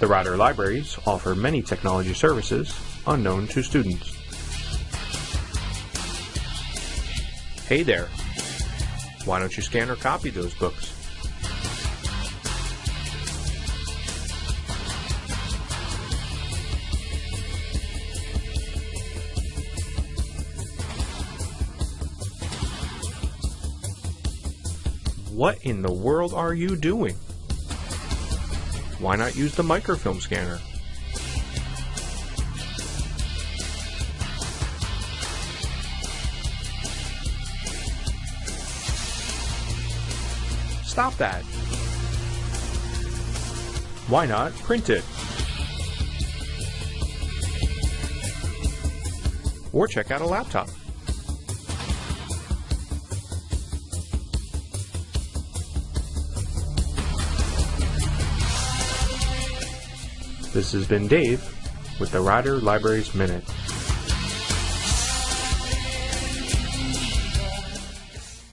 The Rider Libraries offer many technology services unknown to students. Hey there! Why don't you scan or copy those books? What in the world are you doing? Why not use the microfilm scanner? Stop that! Why not print it? Or check out a laptop. This has been Dave with the Rider Libraries Minute.